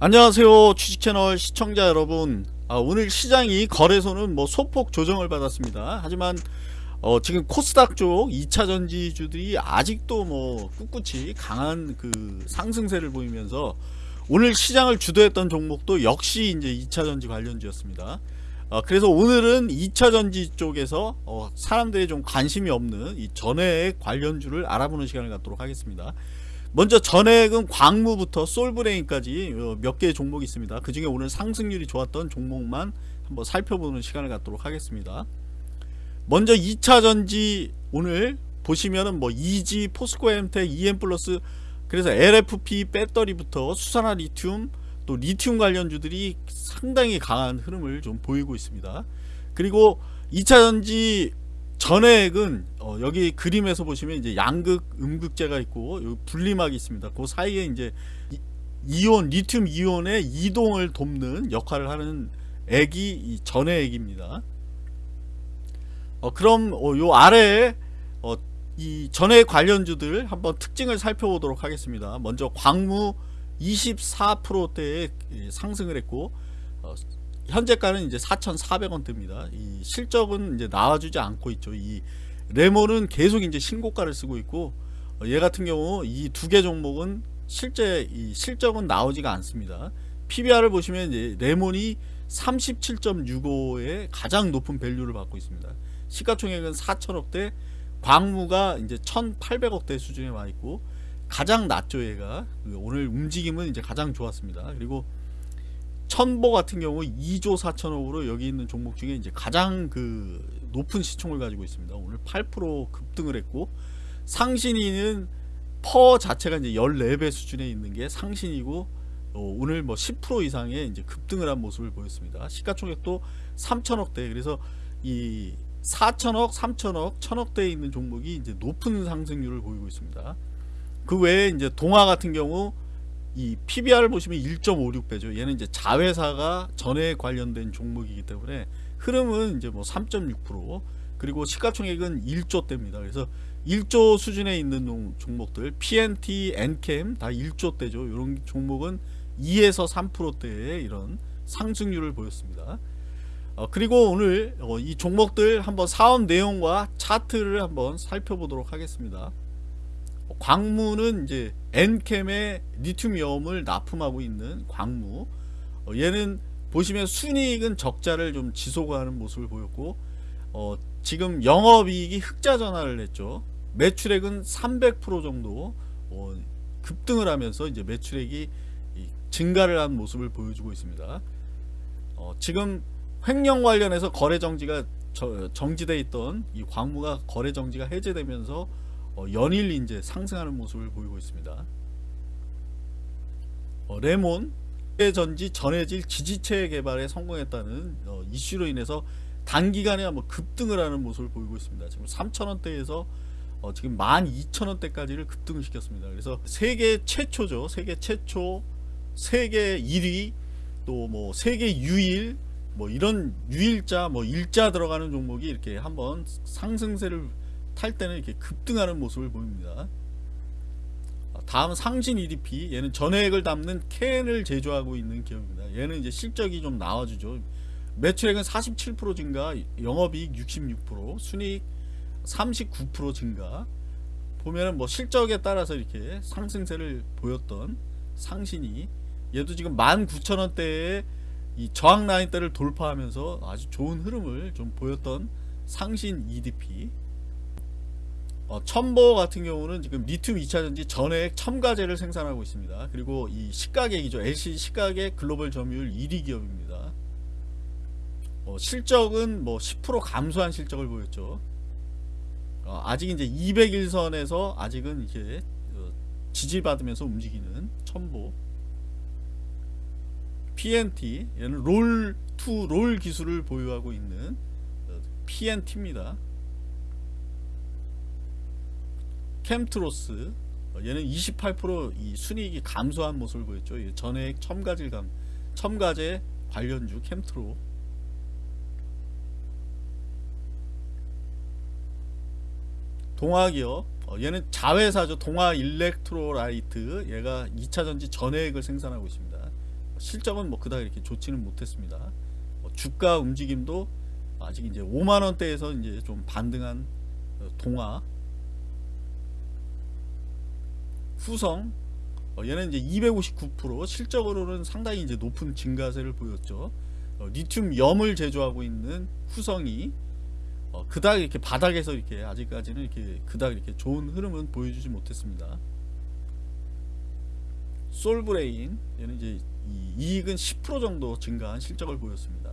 안녕하세요 주식채널 시청자 여러분. 아, 오늘 시장이 거래소는 뭐 소폭 조정을 받았습니다. 하지만 어, 지금 코스닥 쪽 2차 전지주들이 아직도 뭐 꿋꿋이 강한 그 상승세를 보이면서 오늘 시장을 주도했던 종목도 역시 이제 2차 전지 관련주였습니다. 어, 그래서 오늘은 2차 전지 쪽에서 어, 사람들이 좀 관심이 없는 이 전해액 관련주를 알아보는 시간을 갖도록 하겠습니다 먼저 전액은 광무부터 솔브레인까지 어, 몇 개의 종목이 있습니다. 그 중에 오늘 상승률이 좋았던 종목만 한번 살펴보는 시간을 갖도록 하겠습니다. 먼저 2차전지 오늘 보시면은 뭐 EG, 포스코 엠텍, EM 플러스 그래서 LFP 배터리부터 수산화 리튬 또 리튬 관련주들이 상당히 강한 흐름을 좀 보이고 있습니다. 그리고 2차전지 전액은 어 여기 그림에서 보시면 이제 양극 음극재가 있고 여기 분리막이 있습니다. 그 사이에 이제 이온 리튬 이온의 이동을 돕는 역할을 하는 액이 이 전해액입니다. 어 그럼 어 요 아래에 어 이 전해 관련주들 한번 특징을 살펴보도록 하겠습니다. 먼저 광무 24%대의 상승을 했고 어 현재가는 이제 4,400원 대입니다. 이 실적은 이제 나와주지 않고 있죠. 이 레몬은 계속 이제 신고가를 쓰고 있고 어, 얘 같은 경우 이 두 개 종목은 실제 이 실적은 나오지가 않습니다. PBR을 보시면 이제 레몬이 37.65의 가장 높은 밸류를 받고 있습니다. 시가총액은 4천억대, 광무가 이제 1,800억대 수준에 와 있고 가장 낮죠 얘가 오늘 움직임은 이제 가장 좋았습니다. 그리고 천보 같은 경우 2조 4천억으로 여기 있는 종목 중에 이제 가장 그 높은 시총을 가지고 있습니다. 오늘 8% 급등을 했고 상신이는 퍼 자체가 이제 14배 수준에 있는 게 상신이고 어, 오늘 뭐 10% 이상의 이제 급등을 한 모습을 보였습니다. 시가총액도 3천억대 그래서 이 4천억, 3천억, 천억대에 있는 종목이 이제 높은 상승률을 보이고 있습니다. 그 외에 이제 동화 같은 경우 이 PBR을 보시면 1.56배죠. 얘는 이제 자회사가 전에 관련된 종목이기 때문에 흐름은 이제 뭐 3.6% 그리고 시가총액은 1조 대입니다. 그래서 1조 수준에 있는 종목들 PNT, NCAM 다 1조 대죠. 이런 종목은 2에서 3%대의 이런 상승률을 보였습니다. 어, 그리고 오늘 어, 이 종목들 한번 사업 내용과 차트를 한번 살펴보도록 하겠습니다. 광무는 이제 엔캠의 리튬이온을 납품하고 있는 광무. 어, 얘는 보시면 순이익은 적자를 좀 지속하는 모습을 보였고 어, 지금 영업이익이 흑자 전환을 했죠. 매출액은 300% 정도 어, 급등을 하면서 이제 매출액이 증가를 한 모습을 보여주고 있습니다. 어, 지금 횡령 관련해서 거래 정지가 정지되어 있던 이 광무가 거래 정지가 해제되면서 어, 연일 이제 상승하는 모습을 보이고 있습니다. 어, 레몬 전지 전해질 지지체 개발에 성공했다는 어, 이슈로 인해서 단기간에 한번 급등을 하는 모습을 보이고 있습니다. 지금 3천원대에서 어, 지금 12,000원대까지를 급등을 시켰습니다. 그래서 세계 최초죠. 세계 최초, 세계 1위, 또 뭐 세계 유일, 뭐 이런 유일자, 뭐 일자 들어가는 종목이 이렇게 한번 상승세를 탈 때는 이렇게 급등하는 모습을 보입니다. 다음 상신 EDP 얘는 전액을 담는 캔을 제조하고 있는 기업입니다. 얘는 이제 실적이 좀 나와주죠. 매출액은 47% 증가, 영업이익 66%, 순이익 39% 증가. 보면은 뭐 실적에 따라서 이렇게 상승세를 보였던 상신이 얘도 지금 19,000원대에 이 저항 라인대를 돌파하면서 아주 좋은 흐름을 좀 보였던 상신 EDP 어, 첨보 같은 경우는 지금 리튬 2차전지 전액 첨가제를 생산하고 있습니다. 그리고 이 시가객이죠. LCD 시가객 글로벌 점유율 1위 기업입니다. 어, 실적은 뭐 10% 감소한 실적을 보였죠. 어, 아직 이제 200일선에서 아직은 이렇게 어, 지지받으면서 움직이는 첨보 PNT 얘는 롤투롤 기술을 보유하고 있는 어, PNT입니다. 캠트로스 어, 얘는 28%이 순이익이 감소한 모습을 보였죠. 전액 첨가질감 첨가제 관련주 캠트로 동화기업 어, 얘는 자회사죠. 동화 일렉트로라이트 얘가 2차전지 전액을 생산하고 있습니다. 실적은 뭐 그닥 이렇게 좋지는 못했습니다. 뭐 주가 움직임도 아직 이제 5만 원대에서 이제 좀 반등한 어, 동화 후성 어, 얘는 이제 259% 실적으로는 상당히 이제 높은 증가세를 보였죠. 어, 리튬 염을 제조하고 있는 후성이 어, 그닥 이렇게 바닥에서 이렇게 아직까지는 이렇게 그닥 이렇게 좋은 흐름은 보여주지 못했습니다. 솔브레인 얘는 이제 이 이익은 10% 정도 증가한 실적을 보였습니다.